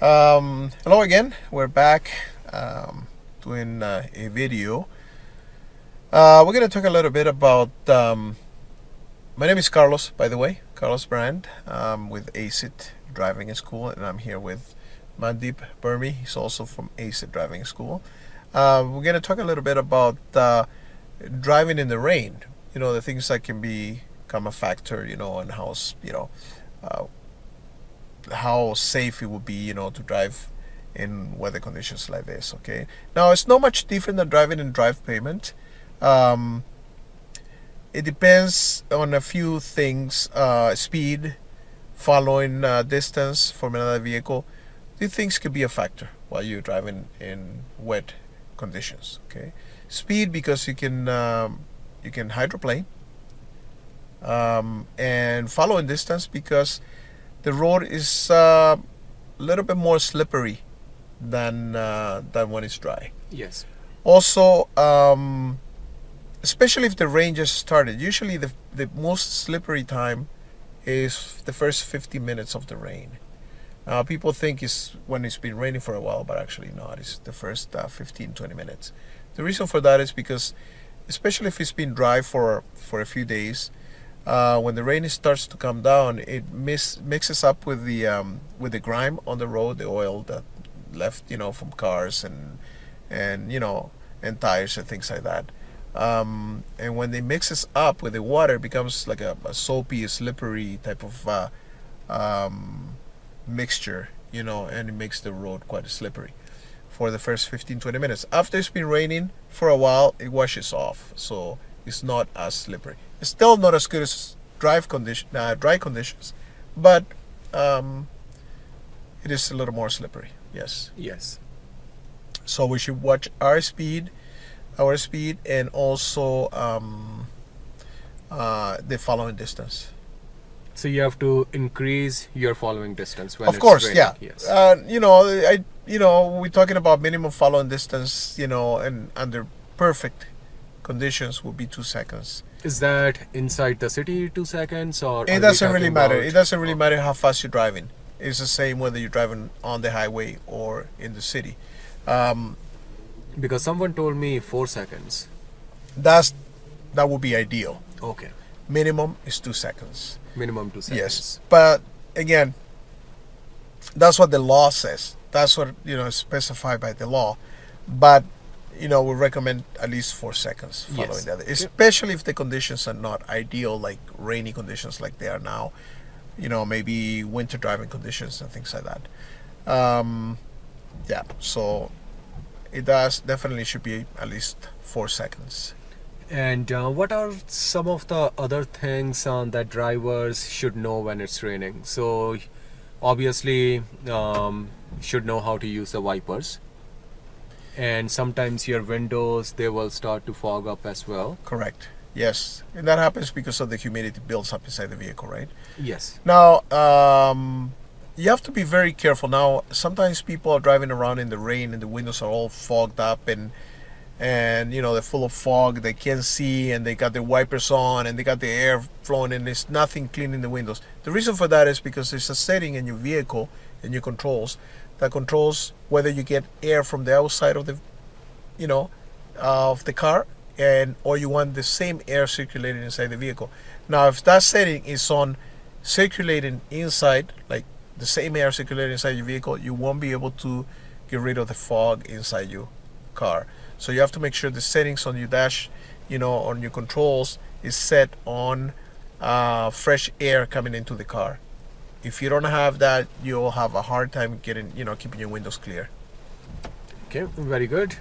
Um, hello again. We're back um, doing uh, a video. Uh, we're going to talk a little bit about. Um, my name is Carlos, by the way, Carlos Brand um, with ACIT Driving School, and I'm here with Mandeep Burmi. He's also from ACIT Driving School. Uh, we're going to talk a little bit about uh, driving in the rain. You know, the things that can be, become a factor. You know, and how you know uh, how safe it would be, you know, to drive in weather conditions like this. Okay. Now it's not much different than driving in drive pavement. Um, it depends on a few things: uh, speed, following uh, distance from another vehicle. These things could be a factor while you're driving in wet conditions. Okay. Speed because you can um, you can hydroplane. Um, and following distance because the road is uh, a little bit more slippery than uh, than when it's dry. Yes. Also, um, especially if the rain just started, usually the the most slippery time is the first 50 minutes of the rain. Uh, people think it's when it's been raining for a while, but actually not. It's the first uh, 15, 20 minutes. The reason for that is because, especially if it's been dry for for a few days, uh, when the rain starts to come down, it mix, mixes up with the um, with the grime on the road, the oil that left, you know, from cars and and you know and tires and things like that. Um, and when it mixes up with the water, it becomes like a, a soapy, slippery type of uh, um, mixture, you know, and it makes the road quite slippery for the first 15-20 minutes. After it's been raining for a while, it washes off, so it's not as slippery. It's still not as good as drive condition, uh, dry conditions, but um, it is a little more slippery. Yes. Yes. So we should watch our speed, our speed, and also um, uh, the following distance. So you have to increase your following distance when of course, yeah. Yes. Uh, you know, I you know we're talking about minimum following distance. You know, and under perfect conditions would be two seconds. Is that inside the city two seconds or? It doesn't really matter. It doesn't really matter how fast you're driving. It's the same whether you're driving on the highway or in the city. Um, because someone told me four seconds. That's that would be ideal. Okay. Minimum is two seconds. Minimum two seconds. Yes, but again, that's what the law says. That's what you know specified by the law. But you know, we recommend at least four seconds following Yes. that, especially if the conditions are not ideal, like rainy conditions like they are now. You know, maybe winter driving conditions and things like that. Um, yeah, so it does definitely should be at least four seconds. And uh, what are some of the other things uh, that drivers should know when it's raining? So, obviously, um, should know how to use the wipers. And sometimes your windows they will start to fog up as well. Correct. Yes, and that happens because of the humidity builds up inside the vehicle, right? Yes. Now, um, you have to be very careful. Now, sometimes people are driving around in the rain and the windows are all fogged up and and you know they're full of fog. They can't see and they got their wipers on and they got the air flowing and there's nothing cleaning the windows. The reason for that is because there's a setting in your vehicle in your controls that controls whether you get air from the outside of the you know of the car and or you want the same air circulating inside the vehicle. Now, if that setting is on circulating inside, like the same air circulating inside your vehicle, you won't be able to get rid of the fog inside your car. So you have to make sure the settings on your dash, you know, on your controls is set on uh, fresh air coming into the car. If you don't have that, you'll have a hard time getting, you know, keeping your windows clear. Okay, very good.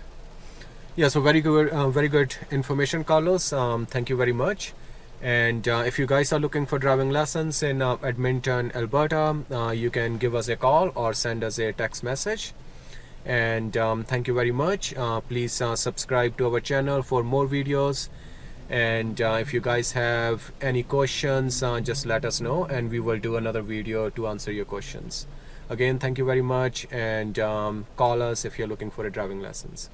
Yeah, so very good, uh, very good information, Carlos. Um, thank you very much. And uh, if you guys are looking for driving lessons in uh, Edmonton, Alberta, uh, you can give us a call or send us a text message. And um, thank you very much. Uh, please uh, subscribe to our channel for more videos. And uh, if you guys have any questions, uh, just let us know and we will do another video to answer your questions. Again, thank you very much and um, call us if you're looking for a driving lessons.